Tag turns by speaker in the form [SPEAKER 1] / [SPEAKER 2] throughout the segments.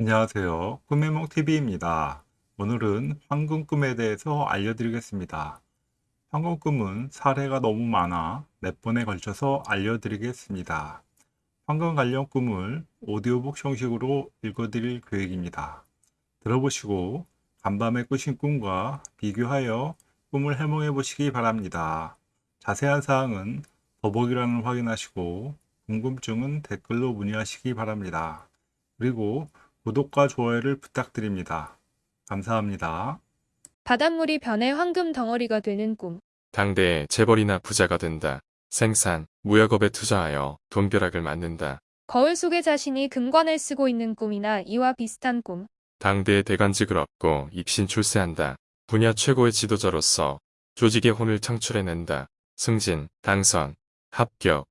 [SPEAKER 1] 안녕하세요. 꿈해몽TV입니다. 오늘은 황금꿈에 대해서 알려드리겠습니다. 황금꿈은 사례가 너무 많아 몇 번에 걸쳐서 알려드리겠습니다. 황금 관련 꿈을 오디오북 형식으로 읽어드릴 계획입니다. 들어보시고 간밤에 꾸신 꿈과 비교하여 꿈을 해몽해 보시기 바랍니다. 자세한 사항은 더보기란을 확인하시고 궁금증은 댓글로 문의하시기 바랍니다. 그리고 구독과 좋아요를 부탁드립니다. 감사합니다.
[SPEAKER 2] 바닷물이 변해 황금 덩어리가 되는 꿈.
[SPEAKER 3] 당대에 재벌이나 부자가 된다. 생산, 무역업에 투자하여 돈벼락을 맞는다.
[SPEAKER 2] 거울 속에 자신이 금관을 쓰고 있는 꿈이나 이와 비슷한 꿈.
[SPEAKER 3] 당대에 대관직을 얻고 입신 출세한다. 분야 최고의 지도자로서 조직의 혼을 창출해낸다. 승진, 당선, 합격,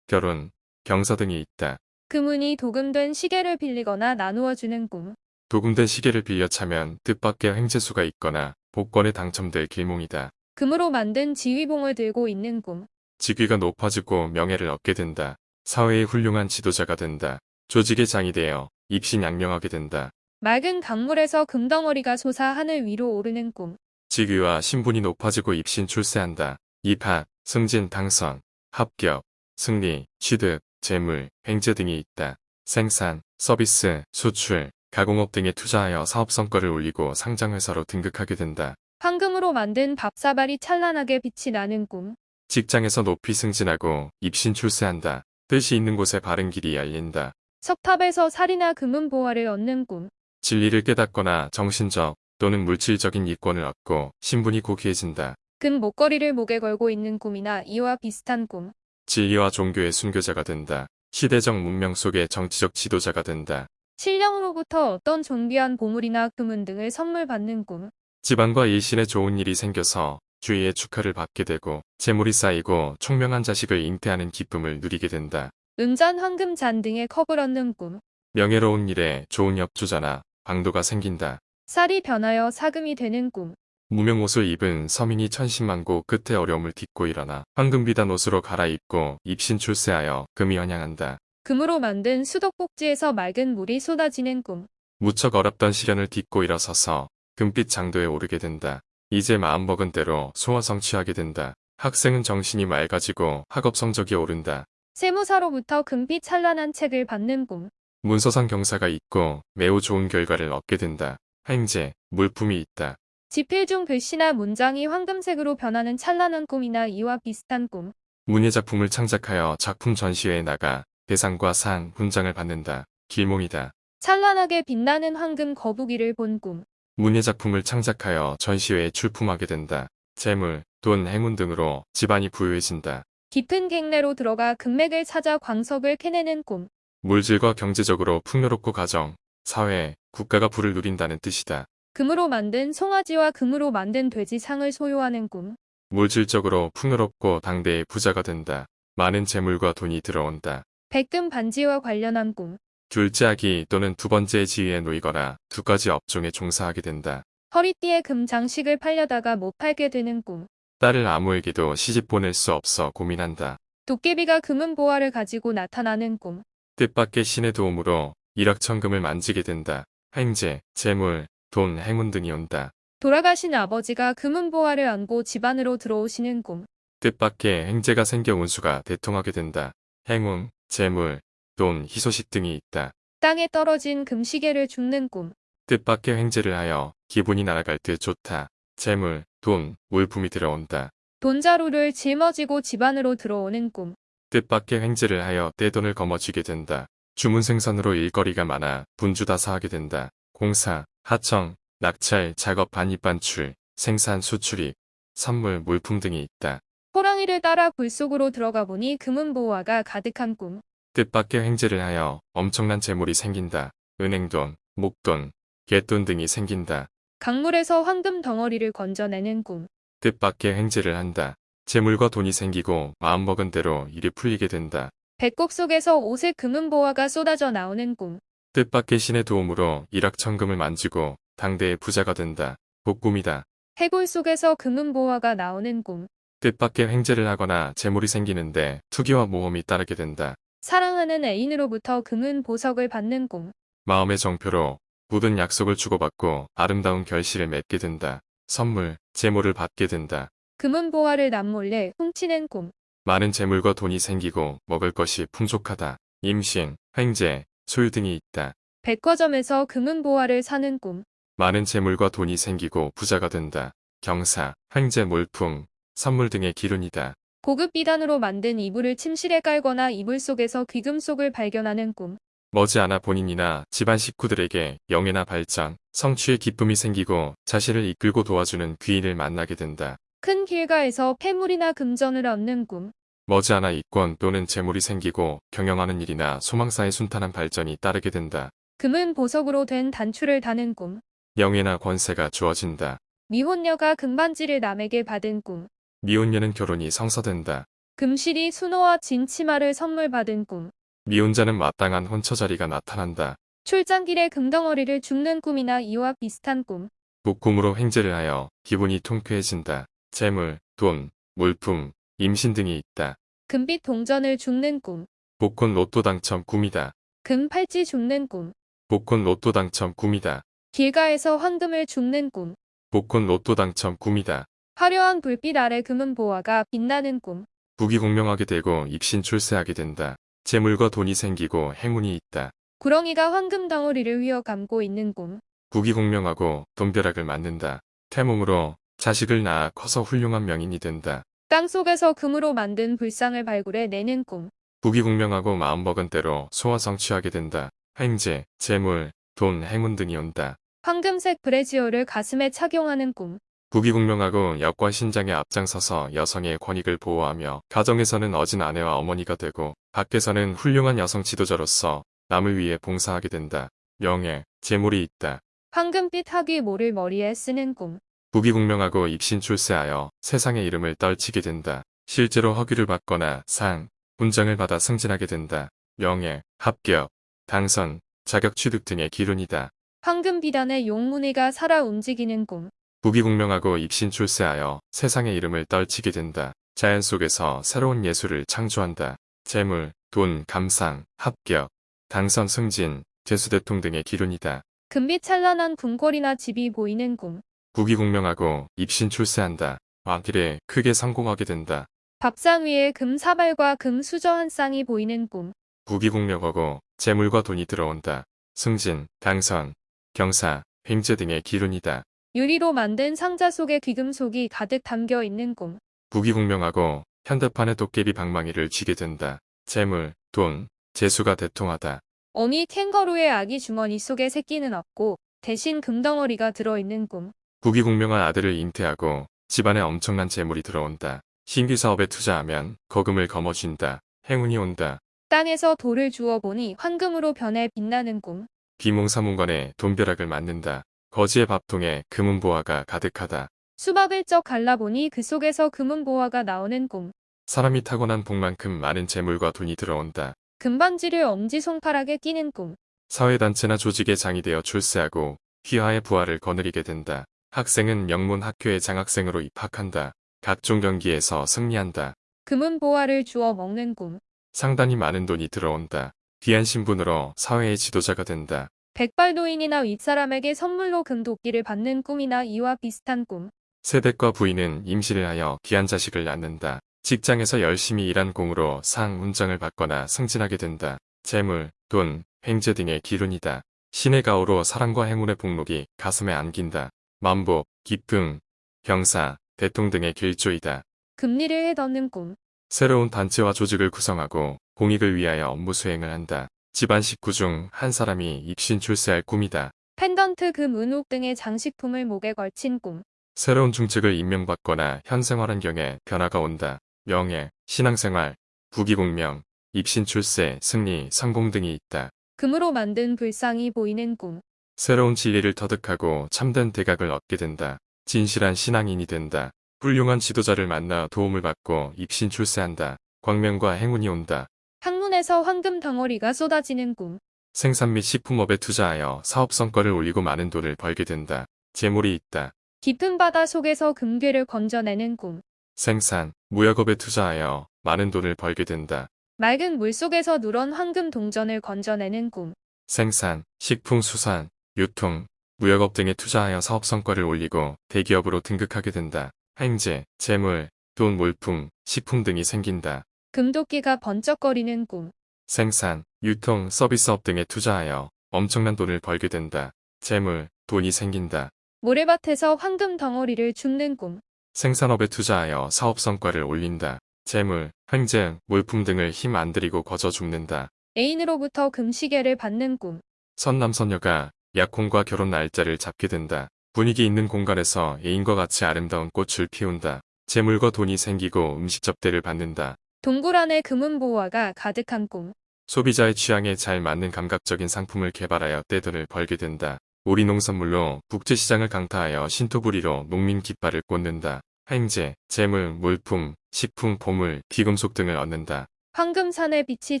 [SPEAKER 3] 결혼, 경서 등이 있다.
[SPEAKER 2] 금운이 도금된 시계를 빌리거나 나누어 주는 꿈.
[SPEAKER 3] 도금된 시계를 빌려 차면 뜻밖의 횡재수가 있거나 복권에 당첨될 길몽이다.
[SPEAKER 2] 금으로 만든 지휘봉을 들고 있는 꿈.
[SPEAKER 3] 직위가 높아지고 명예를 얻게 된다. 사회의 훌륭한 지도자가 된다. 조직의 장이 되어 입신양명하게 된다.
[SPEAKER 2] 맑은 강물에서 금덩어리가 솟아 하늘 위로 오르는 꿈.
[SPEAKER 3] 직위와 신분이 높아지고 입신 출세한다. 입학, 승진, 당선, 합격, 승리, 취득, 재물, 횡재 등이 있다. 생산, 서비스, 수출, 가공업 등에 투자하여 사업 성과를 올리고 상장회사로 등극하게 된다.
[SPEAKER 2] 황금으로 만든 밥사발이 찬란하게 빛이 나는 꿈.
[SPEAKER 3] 직장에서 높이 승진하고 입신 출세한다. 뜻이 있는 곳에 바른 길이 열린다.
[SPEAKER 2] 석탑에서 살이나 금은 보화를 얻는 꿈.
[SPEAKER 3] 진리를 깨닫거나 정신적 또는 물질적인 이권을 얻고 신분이 고귀해진다.
[SPEAKER 2] 금 목걸이를 목에 걸고 있는 꿈이나 이와 비슷한 꿈.
[SPEAKER 3] 진리와 종교의 순교자가 된다. 시대적 문명 속의 정치적 지도자가 된다.
[SPEAKER 2] 신령으로부터 어떤 존귀한 보물이나 금은 등을 선물 받는 꿈.
[SPEAKER 3] 집안과 일신에 좋은 일이 생겨서 주위의 축하를 받게 되고 재물이 쌓이고 총명한 자식을 잉태하는 기쁨을 누리게 된다.
[SPEAKER 2] 은잔 황금 잔 등의 컵을 얻는 꿈.
[SPEAKER 3] 명예로운 일에 좋은 엽조자나 방도가 생긴다.
[SPEAKER 2] 쌀이 변하여 사금이 되는 꿈.
[SPEAKER 3] 무명 옷을 입은 서민이 천신만고 끝에 어려움을 딛고 일어나 황금비단 옷으로 갈아입고 입신 출세하여 금이 환영한다.
[SPEAKER 2] 금으로 만든 수도꼭지에서 맑은 물이 쏟아지는 꿈.
[SPEAKER 3] 무척 어렵던 시련을 딛고 일어서서 금빛 장도에 오르게 된다. 이제 마음먹은 대로 소원 성취하게 된다. 학생은 정신이 맑아지고 학업 성적이 오른다.
[SPEAKER 2] 세무사로부터 금빛 찬란한 책을 받는 꿈.
[SPEAKER 3] 문서상 경사가 있고 매우 좋은 결과를 얻게 된다. 행제, 물품이 있다.
[SPEAKER 2] 지필 중 글씨나 문장이 황금색으로 변하는 찬란한 꿈이나 이와 비슷한 꿈.
[SPEAKER 3] 문예 작품을 창작하여 작품 전시회에 나가 대상과 상, 훈장을 받는다. 길몽이다.
[SPEAKER 2] 찬란하게 빛나는 황금 거북이를 본 꿈.
[SPEAKER 3] 문예 작품을 창작하여 전시회에 출품하게 된다. 재물, 돈, 행운 등으로 집안이 부유해진다.
[SPEAKER 2] 깊은 갱내로 들어가 금맥을 찾아 광석을 캐내는 꿈.
[SPEAKER 3] 물질과 경제적으로 풍요롭고 가정, 사회, 국가가 부를 누린다는 뜻이다.
[SPEAKER 2] 금으로 만든 송아지와 금으로 만든 돼지 상을 소유하는 꿈.
[SPEAKER 3] 물질적으로 풍요롭고 당대의 부자가 된다. 많은 재물과 돈이 들어온다.
[SPEAKER 2] 백금 반지와 관련한 꿈.
[SPEAKER 3] 둘째 아기 또는 두 번째 지위에 놓이거나 두 가지 업종에 종사하게 된다.
[SPEAKER 2] 허리띠에 금 장식을 팔려다가 못 팔게 되는 꿈.
[SPEAKER 3] 딸을 아무에게도 시집 보낼 수 없어 고민한다.
[SPEAKER 2] 도깨비가 금은 보화를 가지고 나타나는 꿈.
[SPEAKER 3] 뜻밖의 신의 도움으로 일확천금을 만지게 된다. 행제, 재물, 돈, 행운 등이 온다.
[SPEAKER 2] 돌아가신 아버지가 금은 보화를 안고 집안으로 들어오시는 꿈.
[SPEAKER 3] 뜻밖의 행제가 생겨 운수가 대통하게 된다. 행운, 재물, 돈, 희소식 등이 있다.
[SPEAKER 2] 땅에 떨어진 금시계를 줍는 꿈.
[SPEAKER 3] 뜻밖의 행제를 하여 기분이 날아갈 듯 좋다. 재물, 돈, 물품이 들어온다.
[SPEAKER 2] 돈자루를 짊어지고 집안으로 들어오는 꿈.
[SPEAKER 3] 뜻밖의 행제를 하여 떼돈을 거머쥐게 된다. 주문 생산으로 일거리가 많아 분주다사하게 된다. 공사, 하청, 낙찰, 작업 반입 반출, 생산 수출입, 선물, 물품 등이 있다.
[SPEAKER 2] 호랑이를 따라 굴 속으로 들어가 보니 금은 보화가 가득한 꿈.
[SPEAKER 3] 뜻밖의 행제를 하여 엄청난 재물이 생긴다. 은행돈, 목돈, 갯돈 등이 생긴다.
[SPEAKER 2] 강물에서 황금 덩어리를 건져내는 꿈.
[SPEAKER 3] 뜻밖의 행제를 한다. 재물과 돈이 생기고 마음먹은 대로 일이 풀리게 된다.
[SPEAKER 2] 배꼽 속에서 옷에 금은 보화가 쏟아져 나오는 꿈.
[SPEAKER 3] 뜻밖의 신의 도움으로 일확천금을 만지고 당대의 부자가 된다. 복꿈이다.
[SPEAKER 2] 해골 속에서 금은 보화가 나오는 꿈.
[SPEAKER 3] 뜻밖의 횡재를 하거나 재물이 생기는데 투기와 모험이 따르게 된다.
[SPEAKER 2] 사랑하는 애인으로부터 금은 보석을 받는 꿈.
[SPEAKER 3] 마음의 정표로 모든 약속을 주고받고 아름다운 결실을 맺게 된다. 선물, 재물을 받게 된다.
[SPEAKER 2] 금은 보화를 남몰래 훔치는 꿈.
[SPEAKER 3] 많은 재물과 돈이 생기고 먹을 것이 풍족하다. 임신, 횡재, 소유 등이 있다.
[SPEAKER 2] 백화점에서 금은 보화를 사는 꿈.
[SPEAKER 3] 많은 재물과 돈이 생기고 부자가 된다. 경사, 횡재 몰품, 선물 등의 기운이다.
[SPEAKER 2] 고급 비단으로 만든 이불을 침실에 깔거나 이불 속에서 귀금속을 발견하는 꿈.
[SPEAKER 3] 머지않아 본인이나 집안 식구들에게 영예나 발전, 성취의 기쁨이 생기고 자신을 이끌고 도와주는 귀인을 만나게 된다.
[SPEAKER 2] 큰 길가에서 폐물이나 금전을 얻는 꿈.
[SPEAKER 3] 머지않아 이권 또는 재물이 생기고 경영하는 일이나 소망사의 순탄한 발전이 따르게 된다.
[SPEAKER 2] 금은 보석으로 된 단추를 다는 꿈.
[SPEAKER 3] 영예나 권세가 주어진다.
[SPEAKER 2] 미혼녀가 금반지를 남에게 받은 꿈.
[SPEAKER 3] 미혼녀는 결혼이 성사된다.
[SPEAKER 2] 금실이 순호와 진 치마를 선물 받은 꿈.
[SPEAKER 3] 미혼자는 마땅한 혼처 자리가 나타난다.
[SPEAKER 2] 출장길에 금덩어리를 줍는 꿈이나 이와 비슷한 꿈.
[SPEAKER 3] 목꿈으로 횡재를 하여 기분이 통쾌해진다. 재물, 돈, 물품, 임신 등이 있다.
[SPEAKER 2] 금빛 동전을 줍는 꿈.
[SPEAKER 3] 복권 로또 당첨 꿈이다.
[SPEAKER 2] 금 팔찌 줍는 꿈.
[SPEAKER 3] 복권 로또 당첨 꿈이다.
[SPEAKER 2] 길가에서 황금을 줍는 꿈.
[SPEAKER 3] 복권 로또 당첨 꿈이다.
[SPEAKER 2] 화려한 불빛 아래 금은 보화가 빛나는 꿈.
[SPEAKER 3] 부귀 공명하게 되고 입신 출세하게 된다. 재물과 돈이 생기고 행운이 있다.
[SPEAKER 2] 구렁이가 황금 덩어리를 휘어 감고 있는 꿈.
[SPEAKER 3] 부귀 공명하고 돈벼락을 맞는다. 태몽으로 자식을 낳아 커서 훌륭한 명인이 된다.
[SPEAKER 2] 땅 속에서 금으로 만든 불상을 발굴해 내는 꿈.
[SPEAKER 3] 부귀공명하고 마음먹은 대로 소화 성취하게 된다. 횡재, 재물, 돈, 행운 등이 온다.
[SPEAKER 2] 황금색 브래지어를 가슴에 착용하는 꿈.
[SPEAKER 3] 부귀공명하고 역과 신장에 앞장서서 여성의 권익을 보호하며 가정에서는 어진 아내와 어머니가 되고 밖에서는 훌륭한 여성 지도자로서 남을 위해 봉사하게 된다. 명예, 재물이 있다.
[SPEAKER 2] 황금빛 학위 모를 머리에 쓰는 꿈.
[SPEAKER 3] 부귀공명하고 입신 출세하여 세상의 이름을 떨치게 된다. 실제로 허위를 받거나 상, 훈장을 받아 승진하게 된다. 명예, 합격, 당선, 자격 취득 등의 기운이다.
[SPEAKER 2] 황금 비단에 용문이가 살아 움직이는 꿈.
[SPEAKER 3] 부귀공명하고 입신 출세하여 세상의 이름을 떨치게 된다. 자연 속에서 새로운 예술을 창조한다. 재물, 돈, 감상, 합격, 당선, 승진, 재수대통 등의 기운이다.
[SPEAKER 2] 금빛 찬란한 궁궐이나 집이 보이는 꿈.
[SPEAKER 3] 부귀공명하고 입신 출세한다. 왕길에 크게 성공하게 된다.
[SPEAKER 2] 밥상 위에 금 사발과 금 수저 한 쌍이 보이는 꿈.
[SPEAKER 3] 부귀공명하고 재물과 돈이 들어온다. 승진, 당선, 경사, 횡재 등의 기운이다.
[SPEAKER 2] 유리로 만든 상자 속에 귀금속이 가득 담겨 있는 꿈.
[SPEAKER 3] 부귀공명하고 현대판의 도깨비 방망이를 쥐게 된다. 재물, 돈, 재수가 대통하다.
[SPEAKER 2] 어미 캥거루의 아기 주머니 속에 새끼는 없고 대신 금덩어리가 들어있는 꿈.
[SPEAKER 3] 부귀공명한 아들을 잉태하고 집안에 엄청난 재물이 들어온다. 신규 사업에 투자하면 거금을 거머쥔다. 행운이 온다.
[SPEAKER 2] 땅에서 돌을 주워 보니 황금으로 변해 빛나는 꿈.
[SPEAKER 3] 비몽사몽간에 돈벼락을 맞는다. 거지의 밥통에 금은보화가 가득하다.
[SPEAKER 2] 수박을 쩍 갈라보니 그 속에서 금은 보화가 나오는 꿈.
[SPEAKER 3] 사람이 타고난 복만큼 많은 재물과 돈이 들어온다.
[SPEAKER 2] 금반지를 엄지손가락에 끼는 꿈.
[SPEAKER 3] 사회단체나 조직의 장이 되어 출세하고 휘하의 부하를 거느리게 된다. 학생은 명문 학교의 장학생으로 입학한다. 각종 경기에서 승리한다.
[SPEAKER 2] 금은 보화를 주워 먹는 꿈.
[SPEAKER 3] 상당히 많은 돈이 들어온다. 귀한 신분으로 사회의 지도자가 된다.
[SPEAKER 2] 백발노인이나 윗사람에게 선물로 금도끼를 받는 꿈이나 이와 비슷한 꿈.
[SPEAKER 3] 세댁과 부인은 임신을 하여 귀한 자식을 낳는다. 직장에서 열심히 일한 공으로 상, 훈장을 받거나 승진하게 된다. 재물, 돈, 횡재 등의 기운이다. 신의 가호로 사랑과 행운의 복록이 가슴에 안긴다. 만복, 기쁨, 병사, 대통 등의 길조이다.
[SPEAKER 2] 금리를 해덮는 꿈.
[SPEAKER 3] 새로운 단체와 조직을 구성하고 공익을 위하여 업무 수행을 한다. 집안 식구 중 한 사람이 입신 출세할 꿈이다.
[SPEAKER 2] 펜던트, 금, 은옥 등의 장식품을 목에 걸친 꿈.
[SPEAKER 3] 새로운 중책을 임명받거나 현 생활 환경에 변화가 온다. 명예, 신앙생활, 부귀공명, 입신 출세, 승리, 성공 등이 있다.
[SPEAKER 2] 금으로 만든 불상이 보이는 꿈.
[SPEAKER 3] 새로운 진리를 터득하고 참된 대각을 얻게 된다. 진실한 신앙인이 된다. 훌륭한 지도자를 만나 도움을 받고 입신 출세한다. 광명과 행운이 온다.
[SPEAKER 2] 학문에서 황금 덩어리가 쏟아지는 꿈.
[SPEAKER 3] 생산 및 식품업에 투자하여 사업 성과를 올리고 많은 돈을 벌게 된다. 재물이 있다.
[SPEAKER 2] 깊은 바다 속에서 금괴를 건져내는 꿈.
[SPEAKER 3] 생산, 무역업에 투자하여 많은 돈을 벌게 된다.
[SPEAKER 2] 맑은 물 속에서 누런 황금 동전을 건져내는 꿈.
[SPEAKER 3] 생산, 식품 수산, 유통, 무역업 등에 투자하여 사업 성과를 올리고 대기업으로 등극하게 된다. 행제, 재물, 돈, 물품, 식품 등이 생긴다.
[SPEAKER 2] 금도끼가 번쩍거리는 꿈.
[SPEAKER 3] 생산, 유통, 서비스업 등에 투자하여 엄청난 돈을 벌게 된다. 재물, 돈이 생긴다.
[SPEAKER 2] 모래밭에서 황금 덩어리를 줍는 꿈.
[SPEAKER 3] 생산업에 투자하여 사업 성과를 올린다. 재물, 횡재, 물품 등을 힘 안 들이고 거저 죽는다.
[SPEAKER 2] 애인으로부터 금시계를 받는 꿈.
[SPEAKER 3] 선남선녀가 약혼과 결혼 날짜를 잡게 된다. 분위기 있는 공간에서 애인과 같이 아름다운 꽃을 피운다. 재물과 돈이 생기고 음식 접대를 받는다.
[SPEAKER 2] 동굴 안에 금은 보화가 가득한 꿈.
[SPEAKER 3] 소비자의 취향에 잘 맞는 감각적인 상품을 개발하여 떼돈을 벌게 된다. 우리 농산물로 국제시장을 강타하여 신토부리로 농민 깃발을 꽂는다. 행제, 재물, 물품, 식품, 보물, 비금속 등을 얻는다.
[SPEAKER 2] 황금산의 빛이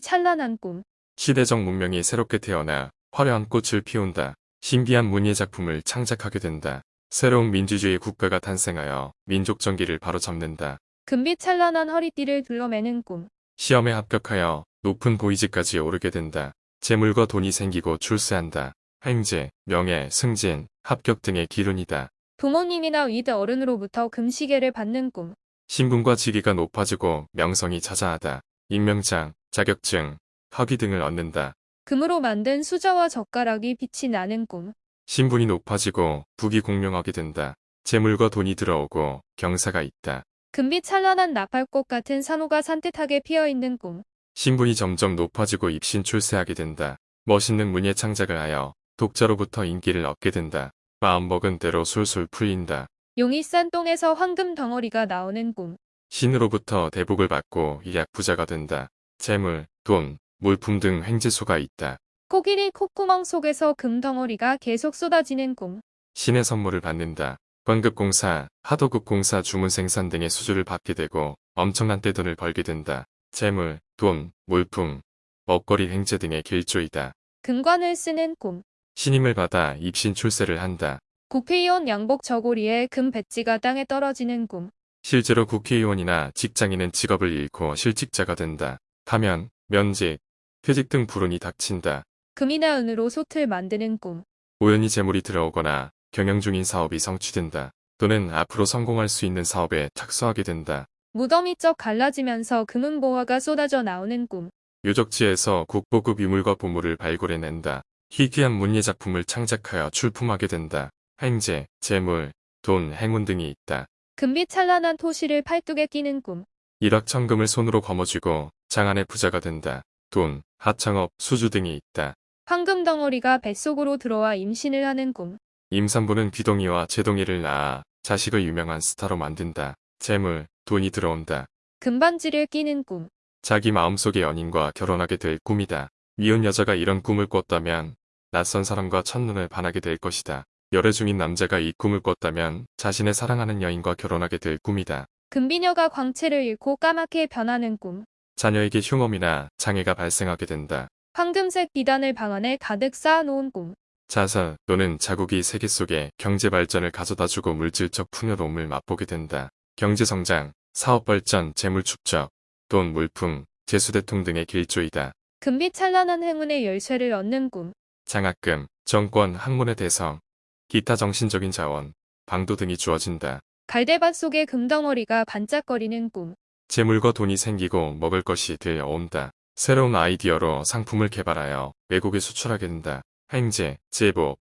[SPEAKER 2] 찬란한 꿈.
[SPEAKER 3] 시대적 문명이 새롭게 태어나 화려한 꽃을 피운다. 신비한 문예 작품을 창작하게 된다. 새로운 민주주의 국가가 탄생하여 민족 정기를 바로잡는다.
[SPEAKER 2] 금빛 찬란한 허리띠를 둘러매는 꿈.
[SPEAKER 3] 시험에 합격하여 높은 보이지까지 오르게 된다. 재물과 돈이 생기고 출세한다. 횡재, 명예, 승진, 합격 등의 기운이다.
[SPEAKER 2] 부모님이나 윗어른으로부터 금시계를 받는 꿈.
[SPEAKER 3] 신분과 직위가 높아지고 명성이 자자하다. 임명장, 자격증, 학위 등을 얻는다.
[SPEAKER 2] 금으로 만든 수저와 젓가락이 빛이 나는 꿈.
[SPEAKER 3] 신분이 높아지고 부귀공명하게 된다. 재물과 돈이 들어오고 경사가 있다.
[SPEAKER 2] 금빛 찬란한 나팔꽃 같은 산호가 산뜻하게 피어있는 꿈.
[SPEAKER 3] 신분이 점점 높아지고 입신 출세하게 된다. 멋있는 문예 창작을 하여 독자로부터 인기를 얻게 된다. 마음먹은 대로 술술 풀린다.
[SPEAKER 2] 용이 싼 똥에서 황금 덩어리가 나오는 꿈.
[SPEAKER 3] 신으로부터 대복을 받고 일약 부자가 된다. 재물, 돈, 물품 등 횡재수가 있다.
[SPEAKER 2] 코끼리 콧구멍 속에서 금 덩어리가 계속 쏟아지는 꿈.
[SPEAKER 3] 신의 선물을 받는다. 관급공사, 하도급공사 주문 생산 등의 수주를 받게 되고 엄청난 떼돈을 벌게 된다. 재물, 돈, 물품, 먹거리 횡재 등의 길조이다.
[SPEAKER 2] 금관을 쓰는 꿈.
[SPEAKER 3] 신임을 받아 입신 출세를 한다.
[SPEAKER 2] 국회의원 양복 저고리에 금 배지가 땅에 떨어지는 꿈.
[SPEAKER 3] 실제로 국회의원이나 직장인은 직업을 잃고 실직자가 된다. 파면, 면직, 퇴직 등 불운이 닥친다.
[SPEAKER 2] 금이나 은으로 솥을 만드는 꿈.
[SPEAKER 3] 우연히 재물이 들어오거나 경영 중인 사업이 성취된다. 또는 앞으로 성공할 수 있는 사업에 착수하게 된다.
[SPEAKER 2] 무덤이 쩍 갈라지면서 금은 보화가 쏟아져 나오는 꿈.
[SPEAKER 3] 유적지에서 국보급 유물과 보물을 발굴해낸다. 희귀한 문예 작품을 창작하여 출품하게 된다. 행제, 재물, 돈, 행운 등이 있다.
[SPEAKER 2] 금빛 찬란한 토시를 팔뚝에 끼는 꿈.
[SPEAKER 3] 일확천금을 손으로 거머쥐고 장안의 부자가 된다. 돈, 하청업, 수주 등이 있다.
[SPEAKER 2] 황금 덩어리가 뱃속으로 들어와 임신을 하는 꿈.
[SPEAKER 3] 임산부는 귀동이와 제동이를 낳아 자식을 유명한 스타로 만든다. 재물, 돈이 들어온다.
[SPEAKER 2] 금반지를 끼는 꿈.
[SPEAKER 3] 자기 마음속의 연인과 결혼하게 될 꿈이다. 미혼 여자가 이런 꿈을 꿨다면 낯선 사람과 첫눈을 반하게 될 것이다. 열애 중인 남자가 이 꿈을 꿨다면 자신의 사랑하는 여인과 결혼하게 될 꿈이다.
[SPEAKER 2] 금비녀가 광채를 잃고 까맣게 변하는 꿈.
[SPEAKER 3] 자녀에게 흉엄이나 장애가 발생하게 된다.
[SPEAKER 2] 황금색 비단을 방 안에 가득 쌓아놓은 꿈.
[SPEAKER 3] 자살 또는 자국이 세계 속에 경제 발전을 가져다주고 물질적 풍요로움을 맛보게 된다. 경제 성장, 사업 발전, 재물 축적, 돈, 물품, 재수대통 등의 길조이다.
[SPEAKER 2] 금빛 찬란한 행운의 열쇠를 얻는 꿈.
[SPEAKER 3] 장학금, 정권, 학문의 대성, 기타 정신적인 자원, 방도 등이 주어진다.
[SPEAKER 2] 갈대밭 속에 금덩어리가 반짝거리는 꿈.
[SPEAKER 3] 재물과 돈이 생기고 먹을 것이 들어온다. 새로운 아이디어로 상품을 개발하여 외국에 수출하게 된다. 행제, 제복,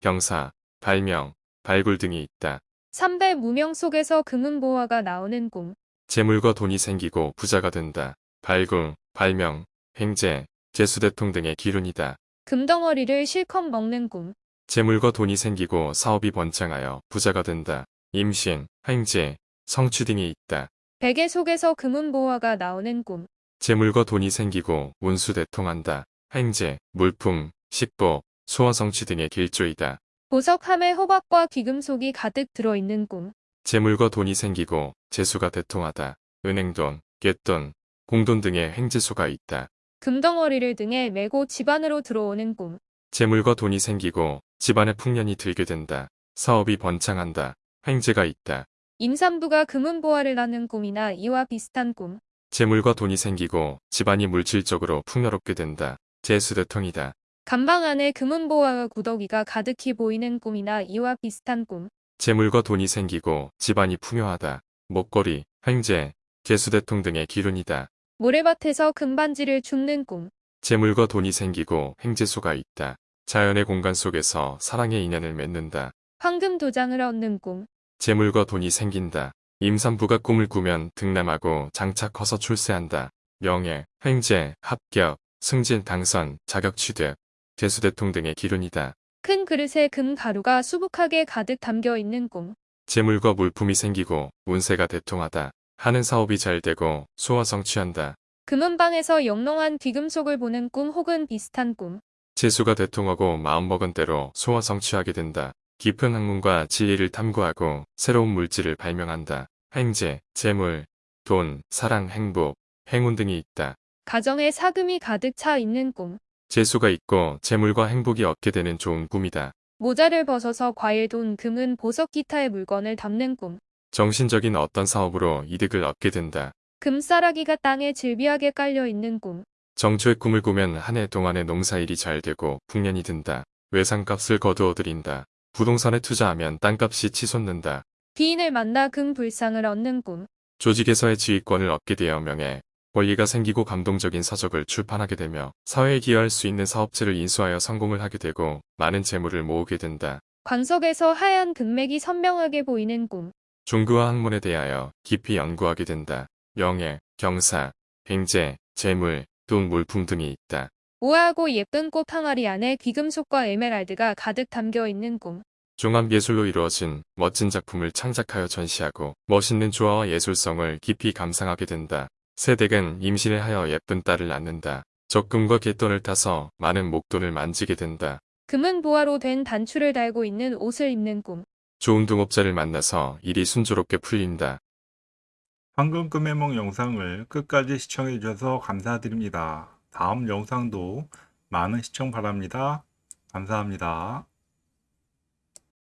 [SPEAKER 3] 병사, 발명, 발굴 등이 있다.
[SPEAKER 2] 삼배 무명 속에서 금은 보화가 나오는 꿈.
[SPEAKER 3] 재물과 돈이 생기고 부자가 된다. 발굴, 발명, 행제, 재수대통 등의 기운이다.
[SPEAKER 2] 금덩어리를 실컷 먹는 꿈.
[SPEAKER 3] 재물과 돈이 생기고 사업이 번창하여 부자가 된다. 임신, 행제, 성취 등이 있다.
[SPEAKER 2] 베개 속에서 금은 보화가 나오는 꿈.
[SPEAKER 3] 재물과 돈이 생기고 운수 대통한다. 행제, 물품, 식복, 소원 성취 등의 길조이다.
[SPEAKER 2] 보석함에 호박과 귀금속이 가득 들어있는 꿈.
[SPEAKER 3] 재물과 돈이 생기고 재수가 대통하다. 은행돈, 갯돈, 공돈 등의 행재수가 있다.
[SPEAKER 2] 금덩어리를 등에 메고 집안으로 들어오는 꿈.
[SPEAKER 3] 재물과 돈이 생기고 집안에 풍년이 들게 된다. 사업이 번창한다. 행재가 있다.
[SPEAKER 2] 임산부가 금은 보화를 낳는 꿈이나 이와 비슷한 꿈.
[SPEAKER 3] 재물과 돈이 생기고 집안이 물질적으로 풍요롭게 된다. 재수대통이다.
[SPEAKER 2] 감방 안에 금은보화와 구더기가 가득히 보이는 꿈이나 이와 비슷한 꿈.
[SPEAKER 3] 재물과 돈이 생기고 집안이 풍요하다. 목걸이, 횡재, 개수대통 등의 기운이다.
[SPEAKER 2] 모래밭에서 금반지를 줍는 꿈.
[SPEAKER 3] 재물과 돈이 생기고 횡재수가 있다. 자연의 공간 속에서 사랑의 인연을 맺는다.
[SPEAKER 2] 황금 도장을 얻는 꿈.
[SPEAKER 3] 재물과 돈이 생긴다. 임산부가 꿈을 꾸면 등남하고 장차 커서 출세한다. 명예, 횡재, 합격, 승진, 당선, 자격 취득, 개수대통 등의 기운이다.
[SPEAKER 2] 큰 그릇에 금 가루가 수북하게 가득 담겨 있는 꿈.
[SPEAKER 3] 재물과 물품이 생기고 운세가 대통하다. 하는 사업이 잘 되고 소화 성취한다.
[SPEAKER 2] 금은방에서 영롱한 귀금속을 보는 꿈 혹은 비슷한 꿈.
[SPEAKER 3] 재수가 대통하고 마음먹은 대로 소화 성취하게 된다. 깊은 학문과 진리를 탐구하고 새로운 물질을 발명한다. 행재, 재물, 돈, 사랑, 행복, 행운 등이 있다.
[SPEAKER 2] 가정에 사금이 가득 차 있는 꿈.
[SPEAKER 3] 재수가 있고 재물과 행복이 얻게 되는 좋은 꿈이다.
[SPEAKER 2] 모자를 벗어서 과일, 돈, 금은 보석 기타의 물건을 담는 꿈.
[SPEAKER 3] 정신적인 어떤 사업으로 이득을 얻게 된다.
[SPEAKER 2] 금싸라기가 땅에 질비하게 깔려 있는 꿈.
[SPEAKER 3] 정초의 꿈을 꾸면 한 해 동안의 농사일이 잘 되고 풍년이 든다. 외상값을 거두어 들인다. 부동산에 투자하면 땅값이 치솟는다.
[SPEAKER 2] 귀인을 만나 금불상을 얻는 꿈.
[SPEAKER 3] 조직에서의 지휘권을 얻게 되어 명예, 권리가 생기고 감동적인 서적을 출판하게 되며 사회에 기여할 수 있는 사업체를 인수하여 성공을 하게 되고 많은 재물을 모으게 된다.
[SPEAKER 2] 광석에서 하얀 금맥이 선명하게 보이는 꿈.
[SPEAKER 3] 종교와 학문에 대하여 깊이 연구하게 된다. 명예, 경사, 횡재, 재물, 돈, 물품 등이 있다.
[SPEAKER 2] 우아하고 예쁜 꽃 항아리 안에 귀금속과 에메랄드가 가득 담겨 있는 꿈.
[SPEAKER 3] 종합예술로 이루어진 멋진 작품을 창작하여 전시하고 멋있는 조화와 예술성을 깊이 감상하게 된다. 새댁은 임신을 하여 예쁜 딸을 낳는다. 적금과 갯돈을 타서 많은 목돈을 만지게 된다.
[SPEAKER 2] 금은 보화로 된 단추를 달고 있는 옷을 입는 꿈.
[SPEAKER 3] 좋은 동업자를 만나서 일이 순조롭게 풀린다.
[SPEAKER 1] 황금 꿈해몽 영상을 끝까지 시청해 주셔서 감사드립니다. 다음 영상도 많은 시청 바랍니다. 감사합니다.